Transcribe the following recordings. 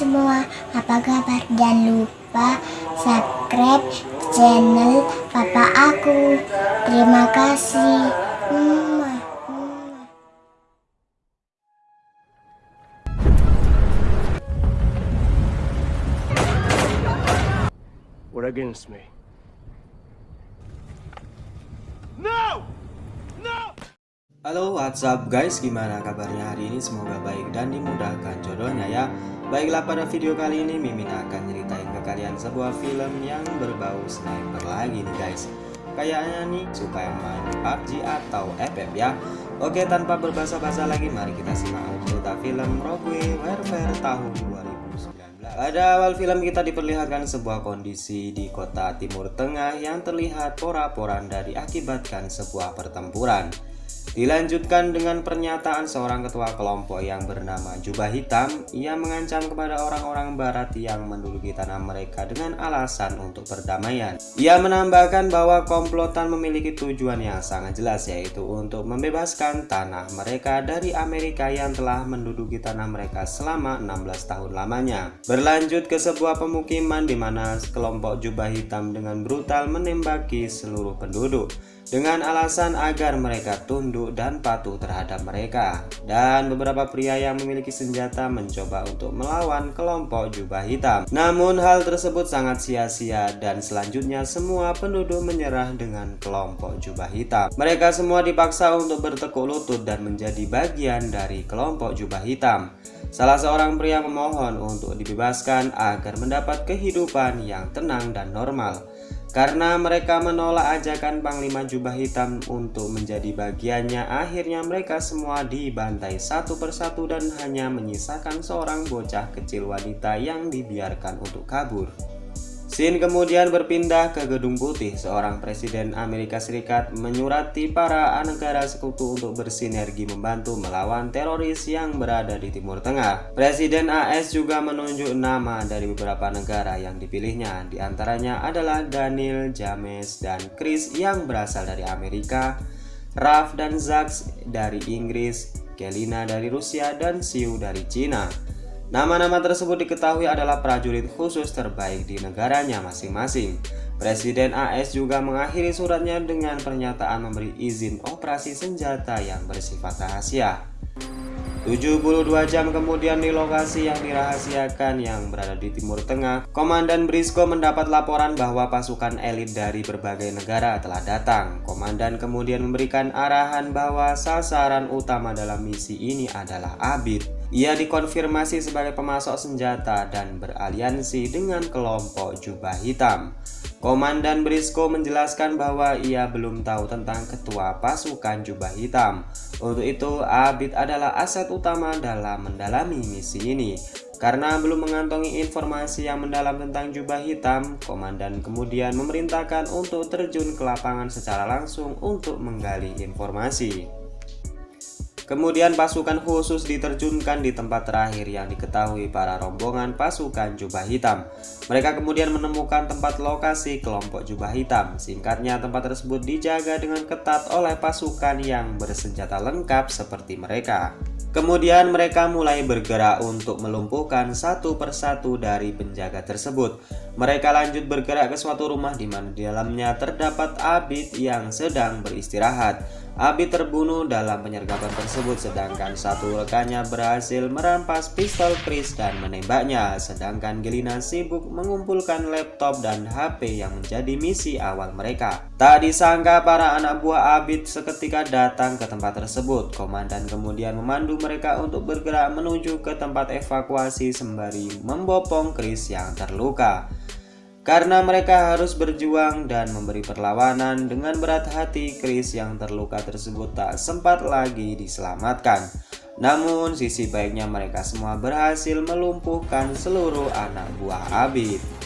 semua, apa kabar? Jangan lupa subscribe channel papa aku. Terima kasih. We're against me. No! Halo what's up guys? Gimana kabarnya hari ini? Semoga baik dan dimudahkan jodohnya ya. Baiklah pada video kali ini Mimin akan ceritain ke kalian sebuah film yang berbau sniper lagi nih guys. Kayaknya nih suka yang main PUBG atau FF ya. Oke tanpa berbahasa-basa lagi mari kita simak cerita film Rogue Warfare tahun 2019 Pada awal film kita diperlihatkan sebuah kondisi di kota Timur Tengah yang terlihat pora-poranda diakibatkan sebuah pertempuran Dilanjutkan dengan pernyataan seorang ketua kelompok yang bernama Jubah Hitam. Ia mengancam kepada orang-orang barat yang menduduki tanah mereka dengan alasan untuk perdamaian. Ia menambahkan bahwa komplotan memiliki tujuan yang sangat jelas yaitu untuk membebaskan tanah mereka dari Amerika yang telah menduduki tanah mereka selama 16 tahun lamanya. Berlanjut ke sebuah pemukiman di mana kelompok Jubah Hitam dengan brutal menembaki seluruh penduduk dengan alasan agar mereka tunduk dan patuh terhadap mereka. Dan beberapa pria yang memiliki senjata mencoba untuk melawan kelompok jubah hitam. Namun hal tersebut sangat sia-sia dan selanjutnya semua penduduk menyerah dengan kelompok jubah hitam. Mereka semua dipaksa untuk bertekuk lutut dan menjadi bagian dari kelompok jubah hitam. Salah seorang pria memohon untuk dibebaskan agar mendapat kehidupan yang tenang dan normal karena mereka menolak ajakan Panglima Jubah Hitam untuk menjadi bagiannya, akhirnya mereka semua dibantai satu persatu dan hanya menyisakan seorang bocah kecil wanita yang dibiarkan untuk kabur. Scene kemudian berpindah ke Gedung Putih. Seorang Presiden Amerika Serikat menyurati para negara sekutu untuk bersinergi membantu melawan teroris yang berada di Timur Tengah. Presiden AS juga menunjuk nama dari beberapa negara yang dipilihnya. Di antaranya adalah Daniel, James, dan Chris yang berasal dari Amerika, Raf dan Zax dari Inggris, Kelina dari Rusia, dan Siu dari Cina. Nama-nama tersebut diketahui adalah prajurit khusus terbaik di negaranya masing-masing. Presiden AS juga mengakhiri suratnya dengan pernyataan memberi izin operasi senjata yang bersifat rahasia. 72 jam kemudian di lokasi yang dirahasiakan yang berada di Timur Tengah, Komandan Brisco mendapat laporan bahwa pasukan elit dari berbagai negara telah datang. Komandan kemudian memberikan arahan bahwa sasaran utama dalam misi ini adalah Abid. Ia dikonfirmasi sebagai pemasok senjata dan beraliansi dengan kelompok jubah hitam. Komandan Brisco menjelaskan bahwa ia belum tahu tentang ketua pasukan jubah hitam. Untuk itu, Abid adalah aset utama dalam mendalami misi ini. Karena belum mengantongi informasi yang mendalam tentang jubah hitam, komandan kemudian memerintahkan untuk terjun ke lapangan secara langsung untuk menggali informasi. Kemudian pasukan khusus diterjunkan di tempat terakhir yang diketahui para rombongan pasukan jubah hitam. Mereka kemudian menemukan tempat lokasi kelompok jubah hitam. Singkatnya tempat tersebut dijaga dengan ketat oleh pasukan yang bersenjata lengkap seperti mereka. Kemudian mereka mulai bergerak untuk melumpuhkan satu persatu dari penjaga tersebut. Mereka lanjut bergerak ke suatu rumah di mana di dalamnya terdapat Abid yang sedang beristirahat. Abi terbunuh dalam penyergapan tersebut sedangkan satu rekannya berhasil merampas pistol Chris dan menembaknya sedangkan Gelina sibuk mengumpulkan laptop dan HP yang menjadi misi awal mereka. Tak disangka para anak buah Abid seketika datang ke tempat tersebut. Komandan kemudian memandu mereka untuk bergerak menuju ke tempat evakuasi sembari membopong Chris yang terluka. Karena mereka harus berjuang dan memberi perlawanan dengan berat hati, Chris yang terluka tersebut tak sempat lagi diselamatkan. Namun sisi baiknya mereka semua berhasil melumpuhkan seluruh anak buah Abid.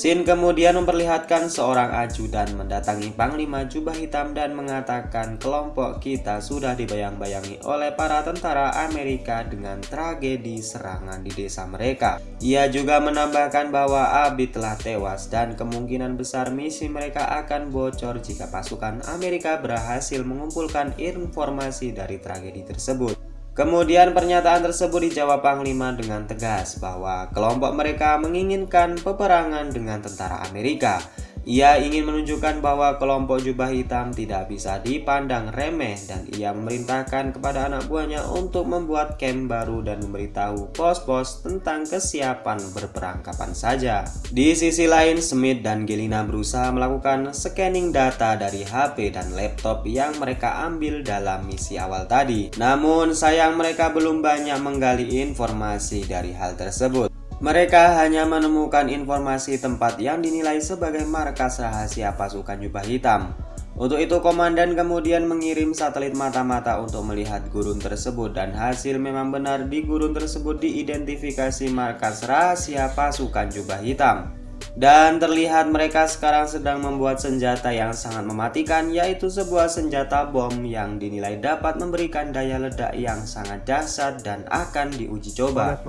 Sin kemudian memperlihatkan seorang ajudan mendatangi Panglima Jubah Hitam dan mengatakan kelompok kita sudah dibayang-bayangi oleh para tentara Amerika dengan tragedi serangan di desa mereka. Ia juga menambahkan bahwa Abi telah tewas dan kemungkinan besar misi mereka akan bocor jika pasukan Amerika berhasil mengumpulkan informasi dari tragedi tersebut. Kemudian pernyataan tersebut dijawab Panglima dengan tegas bahwa kelompok mereka menginginkan peperangan dengan tentara Amerika ia ingin menunjukkan bahwa kelompok jubah hitam tidak bisa dipandang remeh dan ia memerintahkan kepada anak buahnya untuk membuat camp baru dan memberitahu pos-pos tentang kesiapan berperang kapan saja. Di sisi lain, Smith dan Gelina berusaha melakukan scanning data dari HP dan laptop yang mereka ambil dalam misi awal tadi. Namun sayang mereka belum banyak menggali informasi dari hal tersebut. Mereka hanya menemukan informasi tempat yang dinilai sebagai markas rahasia pasukan jubah hitam. Untuk itu komandan kemudian mengirim satelit mata-mata untuk melihat gurun tersebut dan hasil memang benar di gurun tersebut diidentifikasi markas rahasia pasukan jubah hitam. Dan terlihat mereka sekarang sedang membuat senjata yang sangat mematikan yaitu sebuah senjata bom yang dinilai dapat memberikan daya ledak yang sangat dahsyat dan akan diuji coba.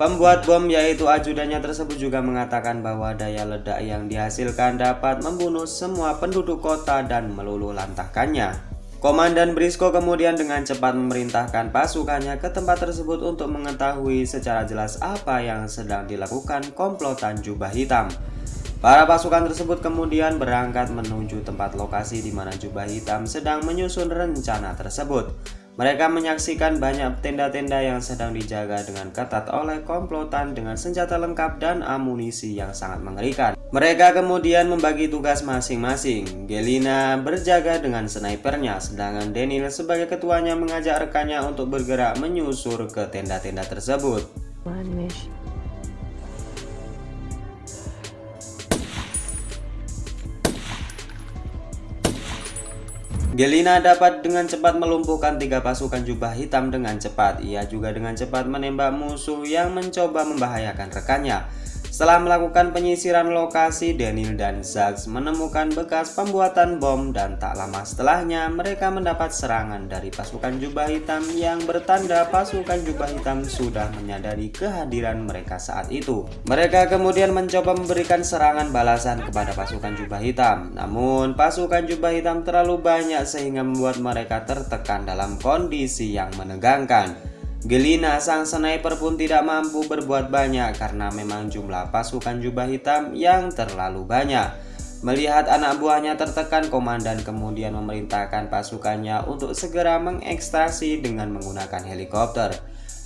Pembuat bom yaitu ajudannya tersebut juga mengatakan bahwa daya ledak yang dihasilkan dapat membunuh semua penduduk kota dan meluluh lantahkannya. Komandan Brisco kemudian dengan cepat memerintahkan pasukannya ke tempat tersebut untuk mengetahui secara jelas apa yang sedang dilakukan komplotan jubah hitam. Para pasukan tersebut kemudian berangkat menuju tempat lokasi di mana jubah hitam sedang menyusun rencana tersebut. Mereka menyaksikan banyak tenda-tenda yang sedang dijaga dengan ketat oleh komplotan dengan senjata lengkap dan amunisi yang sangat mengerikan. Mereka kemudian membagi tugas masing-masing. Gelina berjaga dengan snipernya, sedangkan Daniel sebagai ketuanya mengajak rekannya untuk bergerak menyusur ke tenda-tenda tersebut. Gelina dapat dengan cepat melumpuhkan tiga pasukan jubah hitam dengan cepat. Ia juga dengan cepat menembak musuh yang mencoba membahayakan rekannya. Setelah melakukan penyisiran lokasi, Daniel dan Zax menemukan bekas pembuatan bom dan tak lama setelahnya mereka mendapat serangan dari pasukan jubah hitam yang bertanda pasukan jubah hitam sudah menyadari kehadiran mereka saat itu. Mereka kemudian mencoba memberikan serangan balasan kepada pasukan jubah hitam. Namun pasukan jubah hitam terlalu banyak sehingga membuat mereka tertekan dalam kondisi yang menegangkan. Gelina sang sniper pun tidak mampu berbuat banyak karena memang jumlah pasukan jubah hitam yang terlalu banyak. Melihat anak buahnya tertekan, komandan kemudian memerintahkan pasukannya untuk segera mengekstraksi dengan menggunakan helikopter.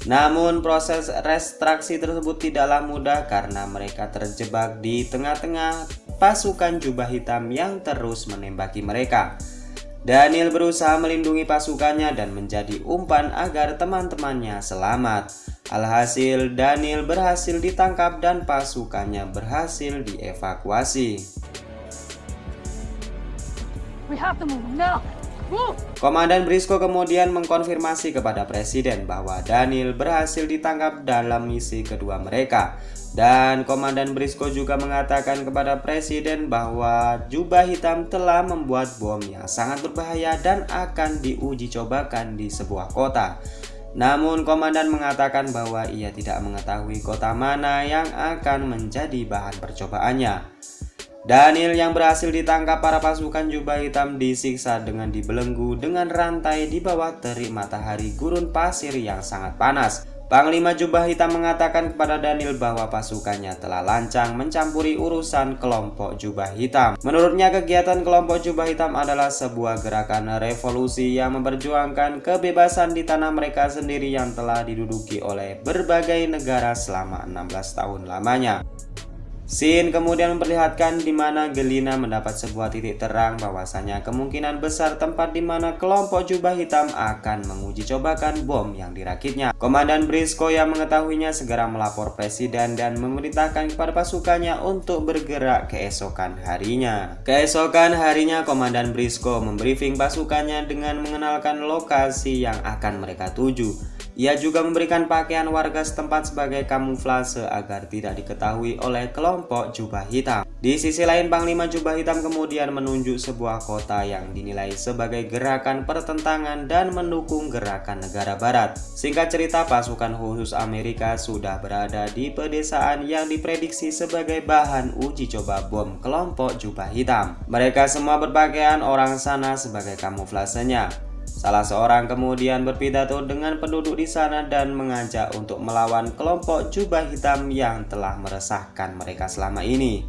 Namun proses restraksi tersebut tidaklah mudah karena mereka terjebak di tengah-tengah pasukan jubah hitam yang terus menembaki mereka. Daniel berusaha melindungi pasukannya dan menjadi umpan agar teman-temannya selamat. Alhasil, Daniel berhasil ditangkap dan pasukannya berhasil dievakuasi. Komandan Brisco kemudian mengkonfirmasi kepada Presiden bahwa Daniel berhasil ditangkap dalam misi kedua mereka. Dan Komandan Brisco juga mengatakan kepada Presiden bahwa jubah hitam telah membuat bom yang sangat berbahaya dan akan diuji cobakan di sebuah kota. Namun Komandan mengatakan bahwa ia tidak mengetahui kota mana yang akan menjadi bahan percobaannya. Daniel yang berhasil ditangkap para pasukan jubah hitam disiksa dengan dibelenggu dengan rantai di bawah terik matahari gurun pasir yang sangat panas. Panglima Jubah Hitam mengatakan kepada Daniel bahwa pasukannya telah lancang mencampuri urusan kelompok Jubah Hitam. Menurutnya kegiatan kelompok Jubah Hitam adalah sebuah gerakan revolusi yang memperjuangkan kebebasan di tanah mereka sendiri yang telah diduduki oleh berbagai negara selama 16 tahun lamanya. Scene kemudian memperlihatkan di mana Gelina mendapat sebuah titik terang bahwasanya kemungkinan besar tempat di mana kelompok jubah hitam akan menguji cobakan bom yang dirakitnya. Komandan Brisco yang mengetahuinya segera melapor presiden dan memerintahkan kepada pasukannya untuk bergerak keesokan harinya. Keesokan harinya Komandan Brisco membriefing pasukannya dengan mengenalkan lokasi yang akan mereka tuju. Ia juga memberikan pakaian warga setempat sebagai kamuflase agar tidak diketahui oleh kelompok jubah hitam. Di sisi lain, Panglima Jubah Hitam kemudian menunjuk sebuah kota yang dinilai sebagai gerakan pertentangan dan mendukung gerakan negara barat. Singkat cerita, pasukan khusus Amerika sudah berada di pedesaan yang diprediksi sebagai bahan uji coba bom kelompok jubah hitam. Mereka semua berpakaian orang sana sebagai kamuflasenya. Salah seorang kemudian berpidato dengan penduduk di sana dan mengajak untuk melawan kelompok jubah hitam yang telah meresahkan mereka selama ini.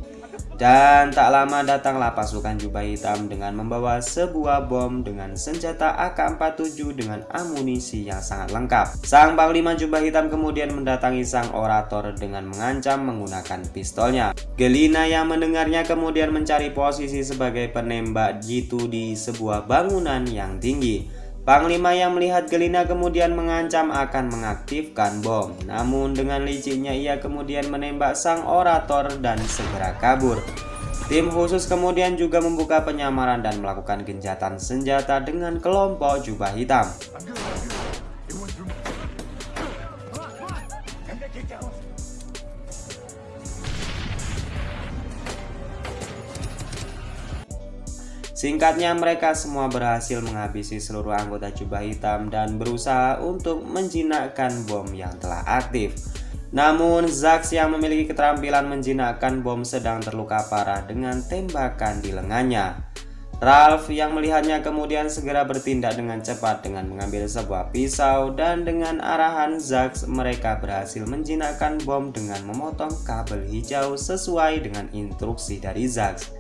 Dan tak lama datanglah pasukan jubah hitam dengan membawa sebuah bom dengan senjata AK-47 dengan amunisi yang sangat lengkap. Sang panglima jubah hitam kemudian mendatangi sang orator dengan mengancam menggunakan pistolnya. Gelina yang mendengarnya kemudian mencari posisi sebagai penembak jitu di sebuah bangunan yang tinggi. Panglima yang melihat Gelina kemudian mengancam akan mengaktifkan bom. Namun dengan licinnya ia kemudian menembak sang orator dan segera kabur. Tim khusus kemudian juga membuka penyamaran dan melakukan genjatan senjata dengan kelompok jubah hitam. Singkatnya mereka semua berhasil menghabisi seluruh anggota jubah hitam dan berusaha untuk menjinakkan bom yang telah aktif. Namun Zax yang memiliki keterampilan menjinakkan bom sedang terluka parah dengan tembakan di lengannya. Ralph yang melihatnya kemudian segera bertindak dengan cepat dengan mengambil sebuah pisau dan dengan arahan Zax mereka berhasil menjinakkan bom dengan memotong kabel hijau sesuai dengan instruksi dari Zax.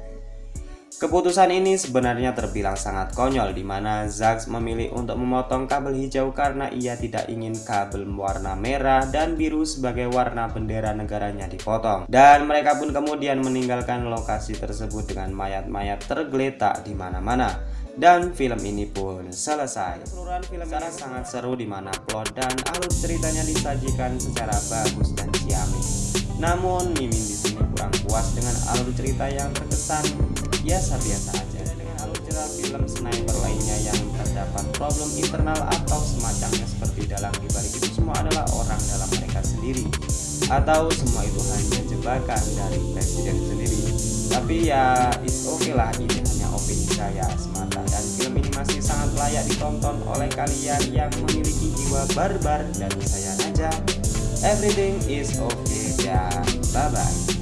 Keputusan ini sebenarnya terbilang sangat konyol di mana Zax memilih untuk memotong kabel hijau karena ia tidak ingin kabel warna merah dan biru sebagai warna bendera negaranya dipotong. Dan mereka pun kemudian meninggalkan lokasi tersebut dengan mayat-mayat tergeletak di mana-mana. Dan film ini pun selesai. Keseluruhan film ini sangat seru di mana plot dan alur ceritanya disajikan secara bagus dan ciamik. Namun Mimin di sini kurang puas dengan alur cerita yang terkesan biasa-biasa aja. Dengan cerita film sniper lainnya yang terdapat problem internal atau semacamnya seperti dalam dibalik itu semua adalah orang dalam mereka sendiri. Atau semua itu hanya jebakan dari presiden sendiri. Tapi ya it's okay lah ini hanya opini saya semata. Dan film ini masih sangat layak ditonton oleh kalian yang memiliki jiwa barbar dan saya aja. Everything is okay ya bye bye